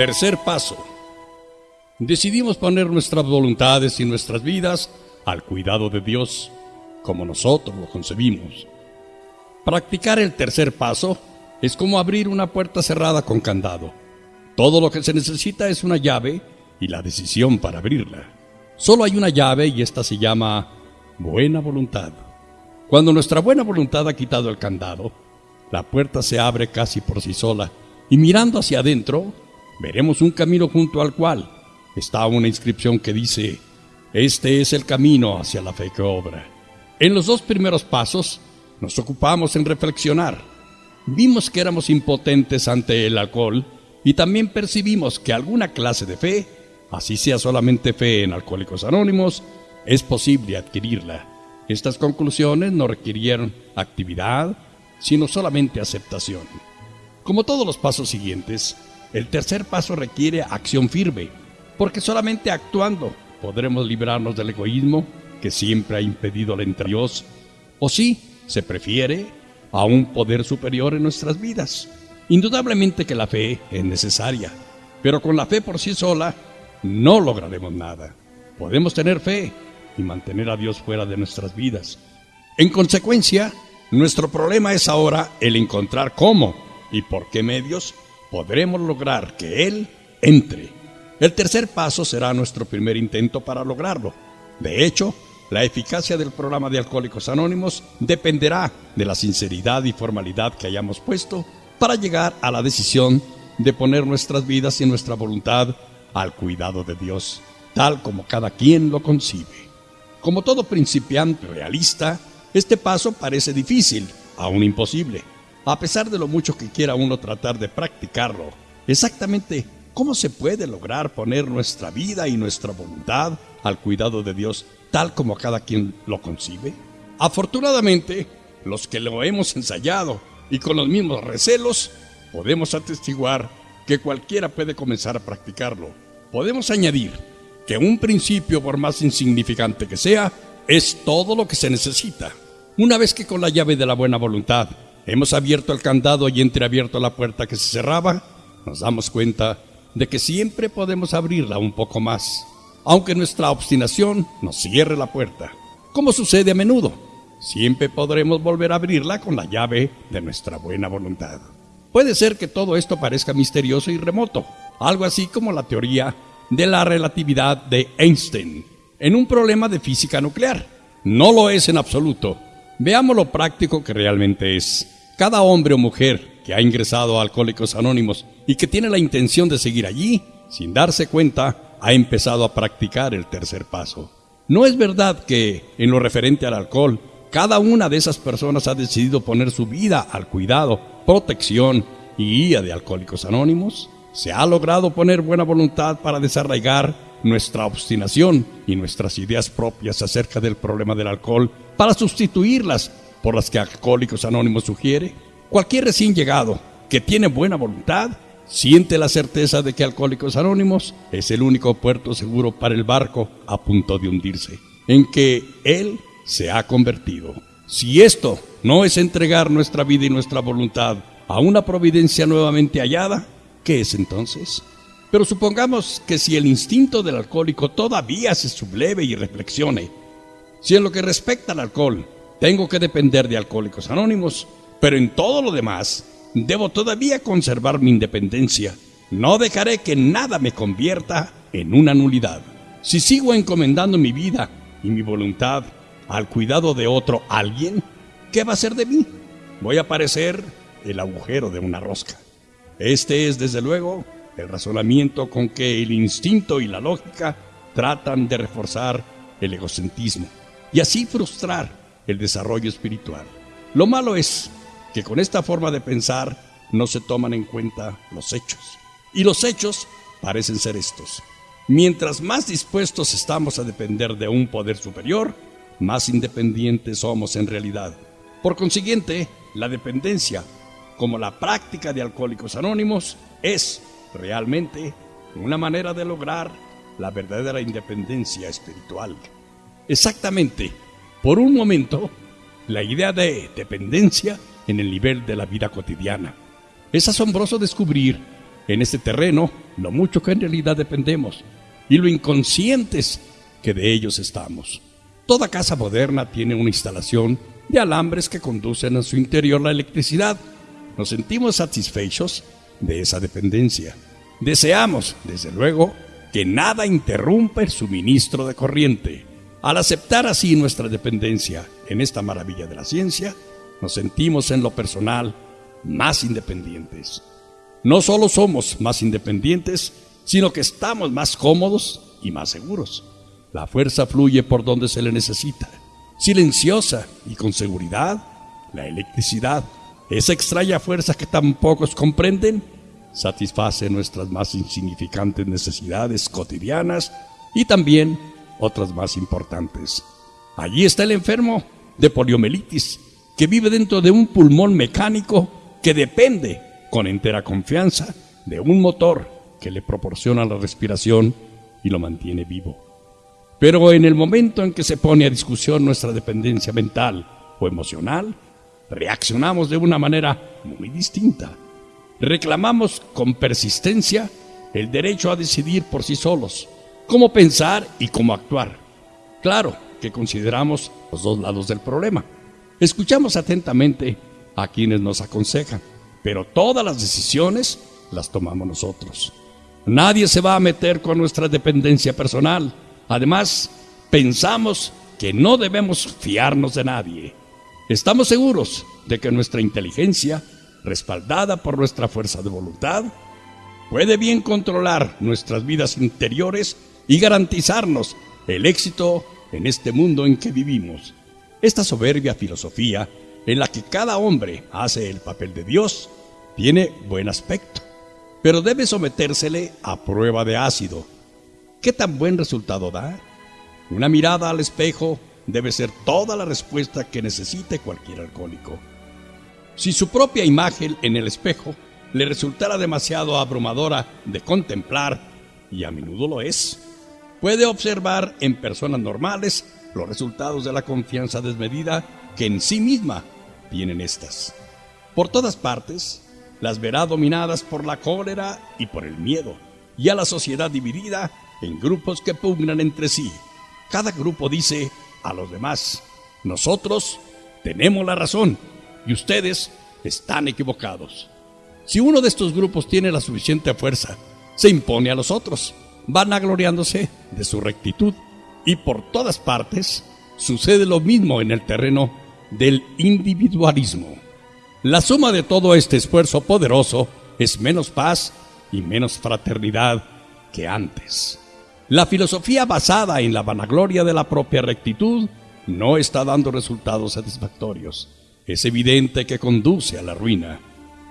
Tercer paso. Decidimos poner nuestras voluntades y nuestras vidas al cuidado de Dios, como nosotros lo concebimos. Practicar el tercer paso es como abrir una puerta cerrada con candado. Todo lo que se necesita es una llave y la decisión para abrirla. Solo hay una llave y esta se llama buena voluntad. Cuando nuestra buena voluntad ha quitado el candado, la puerta se abre casi por sí sola y mirando hacia adentro, veremos un camino junto al cual está una inscripción que dice, este es el camino hacia la fe que obra. En los dos primeros pasos nos ocupamos en reflexionar. Vimos que éramos impotentes ante el alcohol y también percibimos que alguna clase de fe, así sea solamente fe en Alcohólicos Anónimos, es posible adquirirla. Estas conclusiones no requirieron actividad, sino solamente aceptación. Como todos los pasos siguientes, el tercer paso requiere acción firme, porque solamente actuando podremos librarnos del egoísmo que siempre ha impedido la entre Dios, o si se prefiere, a un poder superior en nuestras vidas. Indudablemente que la fe es necesaria, pero con la fe por sí sola no lograremos nada. Podemos tener fe y mantener a Dios fuera de nuestras vidas. En consecuencia, nuestro problema es ahora el encontrar cómo y por qué medios podremos lograr que Él entre el tercer paso será nuestro primer intento para lograrlo. De hecho, la eficacia del programa de Alcohólicos Anónimos dependerá de la sinceridad y formalidad que hayamos puesto para llegar a la decisión de poner nuestras vidas y nuestra voluntad al cuidado de Dios, tal como cada quien lo concibe. Como todo principiante realista, este paso parece difícil, aún imposible, a pesar de lo mucho que quiera uno tratar de practicarlo. Exactamente ¿Cómo se puede lograr poner nuestra vida y nuestra voluntad al cuidado de Dios tal como cada quien lo concibe? Afortunadamente, los que lo hemos ensayado y con los mismos recelos, podemos atestiguar que cualquiera puede comenzar a practicarlo. Podemos añadir que un principio, por más insignificante que sea, es todo lo que se necesita. Una vez que con la llave de la buena voluntad hemos abierto el candado y entreabierto la puerta que se cerraba, nos damos cuenta de que siempre podemos abrirla un poco más, aunque nuestra obstinación nos cierre la puerta, como sucede a menudo. Siempre podremos volver a abrirla con la llave de nuestra buena voluntad. Puede ser que todo esto parezca misterioso y remoto, algo así como la teoría de la relatividad de Einstein en un problema de física nuclear. No lo es en absoluto. Veamos lo práctico que realmente es. Cada hombre o mujer que ha ingresado a Alcohólicos Anónimos y que tiene la intención de seguir allí, sin darse cuenta, ha empezado a practicar el tercer paso. No es verdad que, en lo referente al alcohol, cada una de esas personas ha decidido poner su vida al cuidado, protección y guía de Alcohólicos Anónimos. Se ha logrado poner buena voluntad para desarraigar nuestra obstinación y nuestras ideas propias acerca del problema del alcohol para sustituirlas por las que Alcohólicos Anónimos sugiere. Cualquier recién llegado que tiene buena voluntad siente la certeza de que Alcohólicos Anónimos es el único puerto seguro para el barco a punto de hundirse, en que Él se ha convertido. Si esto no es entregar nuestra vida y nuestra voluntad a una providencia nuevamente hallada, ¿qué es entonces? Pero supongamos que si el instinto del alcohólico todavía se subleve y reflexione, si en lo que respecta al alcohol tengo que depender de Alcohólicos Anónimos, pero en todo lo demás, debo todavía conservar mi independencia. No dejaré que nada me convierta en una nulidad. Si sigo encomendando mi vida y mi voluntad al cuidado de otro alguien, ¿qué va a ser de mí? Voy a parecer el agujero de una rosca. Este es, desde luego, el razonamiento con que el instinto y la lógica tratan de reforzar el egocentrismo y así frustrar el desarrollo espiritual. Lo malo es que con esta forma de pensar no se toman en cuenta los hechos. Y los hechos parecen ser estos. Mientras más dispuestos estamos a depender de un poder superior, más independientes somos en realidad. Por consiguiente, la dependencia, como la práctica de alcohólicos anónimos, es realmente una manera de lograr la verdadera independencia espiritual. Exactamente, por un momento, la idea de dependencia en el nivel de la vida cotidiana. Es asombroso descubrir en este terreno lo mucho que en realidad dependemos y lo inconscientes que de ellos estamos. Toda casa moderna tiene una instalación de alambres que conducen a su interior la electricidad. Nos sentimos satisfechos de esa dependencia. Deseamos, desde luego, que nada interrumpa el suministro de corriente. Al aceptar así nuestra dependencia en esta maravilla de la ciencia, nos sentimos en lo personal más independientes. No solo somos más independientes, sino que estamos más cómodos y más seguros. La fuerza fluye por donde se le necesita, silenciosa y con seguridad. La electricidad, esa extraña fuerza que tan pocos comprenden, satisface nuestras más insignificantes necesidades cotidianas y también otras más importantes. Allí está el enfermo de poliomielitis, que vive dentro de un pulmón mecánico que depende, con entera confianza, de un motor que le proporciona la respiración y lo mantiene vivo. Pero en el momento en que se pone a discusión nuestra dependencia mental o emocional, reaccionamos de una manera muy distinta. Reclamamos con persistencia el derecho a decidir por sí solos, cómo pensar y cómo actuar. Claro que consideramos los dos lados del problema. Escuchamos atentamente a quienes nos aconsejan, pero todas las decisiones las tomamos nosotros. Nadie se va a meter con nuestra dependencia personal. Además, pensamos que no debemos fiarnos de nadie. Estamos seguros de que nuestra inteligencia, respaldada por nuestra fuerza de voluntad, puede bien controlar nuestras vidas interiores y garantizarnos el éxito en este mundo en que vivimos. Esta soberbia filosofía en la que cada hombre hace el papel de Dios tiene buen aspecto, pero debe sometérsele a prueba de ácido. ¿Qué tan buen resultado da? Una mirada al espejo debe ser toda la respuesta que necesite cualquier alcohólico. Si su propia imagen en el espejo le resultara demasiado abrumadora de contemplar, y a menudo lo es, puede observar en personas normales los resultados de la confianza desmedida que en sí misma tienen estas. Por todas partes, las verá dominadas por la cólera y por el miedo, y a la sociedad dividida en grupos que pugnan entre sí. Cada grupo dice a los demás, nosotros tenemos la razón y ustedes están equivocados. Si uno de estos grupos tiene la suficiente fuerza, se impone a los otros vanagloriándose de su rectitud. Y por todas partes sucede lo mismo en el terreno del individualismo. La suma de todo este esfuerzo poderoso es menos paz y menos fraternidad que antes. La filosofía basada en la vanagloria de la propia rectitud no está dando resultados satisfactorios. Es evidente que conduce a la ruina.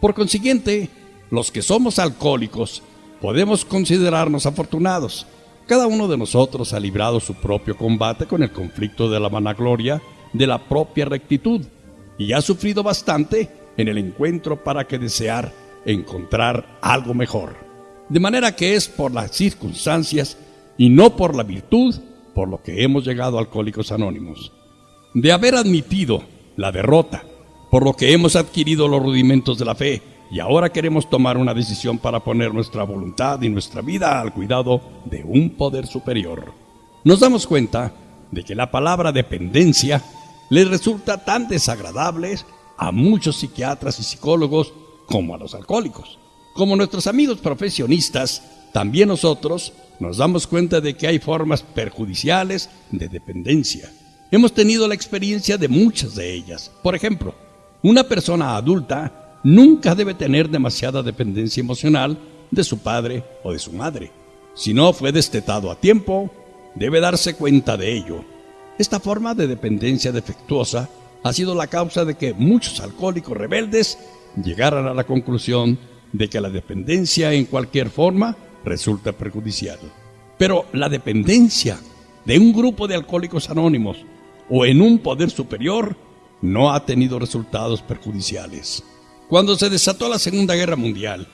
Por consiguiente, los que somos alcohólicos podemos considerarnos afortunados. Cada uno de nosotros ha librado su propio combate con el conflicto de la vanagloria de la propia rectitud y ha sufrido bastante en el encuentro para que desear encontrar algo mejor. De manera que es por las circunstancias y no por la virtud por lo que hemos llegado a Alcohólicos Anónimos. De haber admitido la derrota, por lo que hemos adquirido los rudimentos de la fe, y ahora queremos tomar una decisión para poner nuestra voluntad y nuestra vida al cuidado de un poder superior. Nos damos cuenta de que la palabra dependencia les resulta tan desagradable a muchos psiquiatras y psicólogos como a los alcohólicos. Como nuestros amigos profesionistas, también nosotros nos damos cuenta de que hay formas perjudiciales de dependencia. Hemos tenido la experiencia de muchas de ellas. Por ejemplo, una persona adulta nunca debe tener demasiada dependencia emocional de su padre o de su madre. Si no fue destetado a tiempo, debe darse cuenta de ello. Esta forma de dependencia defectuosa ha sido la causa de que muchos alcohólicos rebeldes llegaran a la conclusión de que la dependencia en cualquier forma resulta perjudicial. Pero la dependencia de un grupo de alcohólicos anónimos o en un poder superior no ha tenido resultados perjudiciales. Cuando se desató la Segunda Guerra Mundial,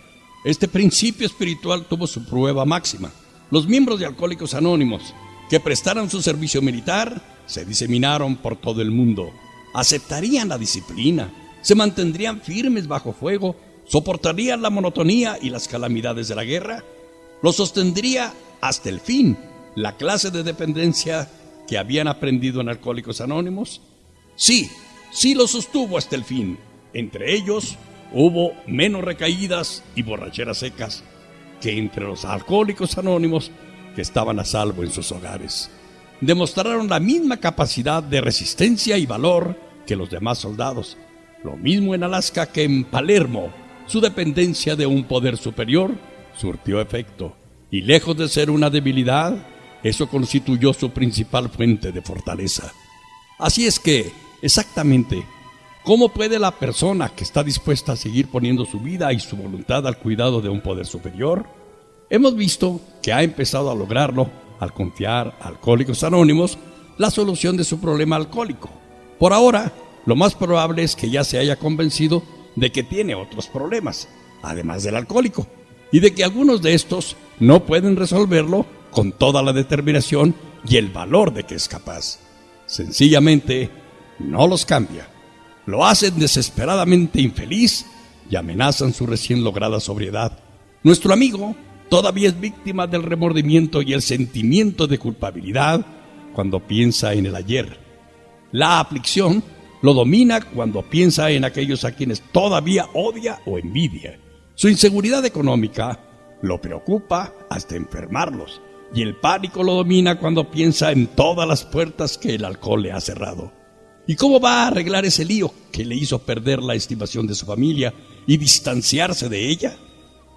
este principio espiritual tuvo su prueba máxima. Los miembros de Alcohólicos Anónimos que prestaron su servicio militar se diseminaron por todo el mundo. Aceptarían la disciplina, se mantendrían firmes bajo fuego ¿Soportarían la monotonía y las calamidades de la guerra? ¿Lo sostendría hasta el fin la clase de dependencia que habían aprendido en Alcohólicos Anónimos? Sí, sí lo sostuvo hasta el fin. Entre ellos hubo menos recaídas y borracheras secas que entre los alcohólicos anónimos que estaban a salvo en sus hogares. Demostraron la misma capacidad de resistencia y valor que los demás soldados. Lo mismo en Alaska que en Palermo. Su dependencia de un poder superior surtió efecto. Y lejos de ser una debilidad, eso constituyó su principal fuente de fortaleza. Así es que, exactamente, ¿cómo puede la persona que está dispuesta a seguir poniendo su vida y su voluntad al cuidado de un poder superior? Hemos visto que ha empezado a lograrlo al confiar a Alcohólicos Anónimos la solución de su problema alcohólico. Por ahora, lo más probable es que ya se haya convencido de que tiene otros problemas, además del alcohólico, y de que algunos de estos no pueden resolverlo con toda la determinación y el valor de que es capaz. Sencillamente, no los cambia. Lo hacen desesperadamente infeliz y amenazan su recién lograda sobriedad. Nuestro amigo todavía es víctima del remordimiento y el sentimiento de culpabilidad cuando piensa en el ayer. La aflicción lo domina cuando piensa en aquellos a quienes todavía odia o envidia. Su inseguridad económica lo preocupa hasta enfermarlos y el pánico lo domina cuando piensa en todas las puertas que el alcohol le ha cerrado. ¿Y cómo va a arreglar ese lío que le hizo perder la estimación de su familia y distanciarse de ella?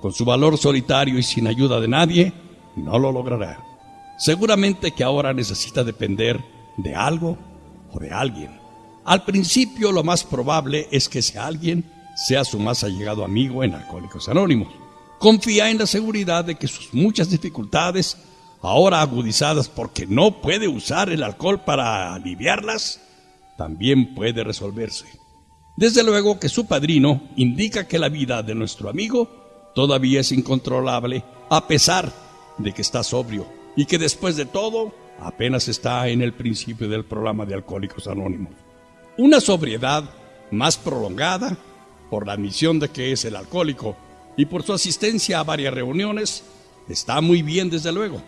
Con su valor solitario y sin ayuda de nadie, no lo logrará. Seguramente que ahora necesita depender de algo o de alguien. Al principio lo más probable es que ese alguien sea su más allegado amigo en Alcohólicos Anónimos. Confía en la seguridad de que sus muchas dificultades ahora agudizadas porque no puede usar el alcohol para aliviarlas, también puede resolverse. Desde luego que su padrino indica que la vida de nuestro amigo todavía es incontrolable a pesar de que está sobrio y que después de todo apenas está en el principio del programa de Alcohólicos Anónimos. Una sobriedad más prolongada por la admisión de que es el alcohólico y por su asistencia a varias reuniones está muy bien desde luego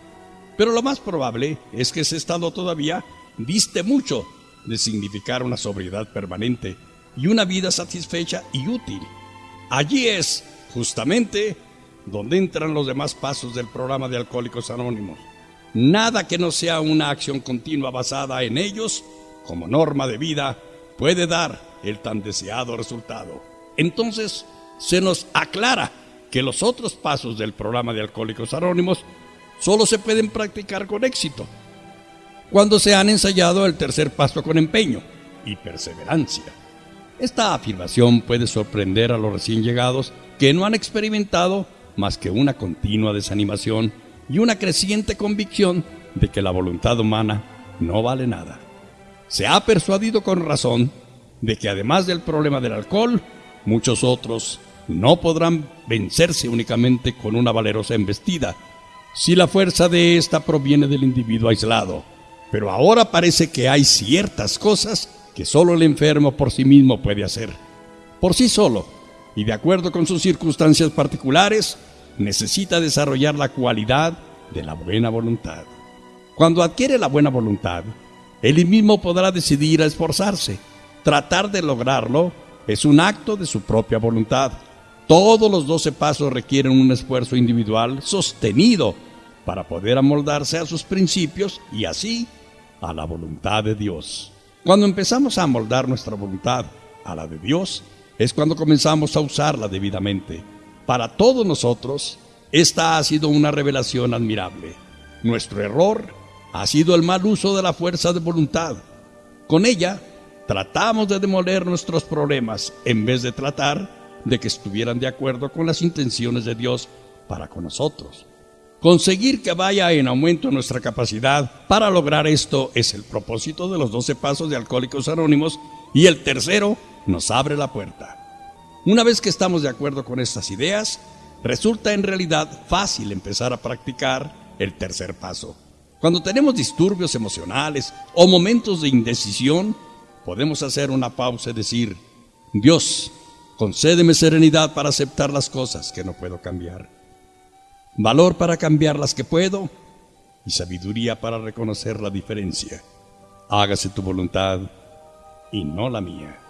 pero lo más probable es que ese estado todavía diste mucho de significar una sobriedad permanente y una vida satisfecha y útil. Allí es, justamente, donde entran los demás pasos del programa de Alcohólicos Anónimos. Nada que no sea una acción continua basada en ellos, como norma de vida, puede dar el tan deseado resultado. Entonces, se nos aclara que los otros pasos del programa de Alcohólicos Anónimos solo se pueden practicar con éxito cuando se han ensayado el tercer paso con empeño y perseverancia. Esta afirmación puede sorprender a los recién llegados que no han experimentado más que una continua desanimación y una creciente convicción de que la voluntad humana no vale nada. Se ha persuadido con razón de que además del problema del alcohol, muchos otros no podrán vencerse únicamente con una valerosa embestida si la fuerza de ésta proviene del individuo aislado. Pero ahora parece que hay ciertas cosas que solo el enfermo por sí mismo puede hacer. Por sí solo, y de acuerdo con sus circunstancias particulares, necesita desarrollar la cualidad de la buena voluntad. Cuando adquiere la buena voluntad, él mismo podrá decidir a esforzarse. Tratar de lograrlo es un acto de su propia voluntad todos los doce pasos requieren un esfuerzo individual sostenido para poder amoldarse a sus principios y así a la voluntad de Dios. Cuando empezamos a amoldar nuestra voluntad a la de Dios, es cuando comenzamos a usarla debidamente. Para todos nosotros, esta ha sido una revelación admirable. Nuestro error ha sido el mal uso de la fuerza de voluntad. Con ella, tratamos de demoler nuestros problemas en vez de tratar de que estuvieran de acuerdo con las intenciones de Dios para con nosotros. Conseguir que vaya en aumento nuestra capacidad para lograr esto es el propósito de los 12 pasos de Alcohólicos Anónimos y el tercero nos abre la puerta. Una vez que estamos de acuerdo con estas ideas, resulta en realidad fácil empezar a practicar el tercer paso. Cuando tenemos disturbios emocionales o momentos de indecisión, podemos hacer una pausa y decir, Dios, concédeme serenidad para aceptar las cosas que no puedo cambiar, valor para cambiar las que puedo y sabiduría para reconocer la diferencia. Hágase tu voluntad y no la mía.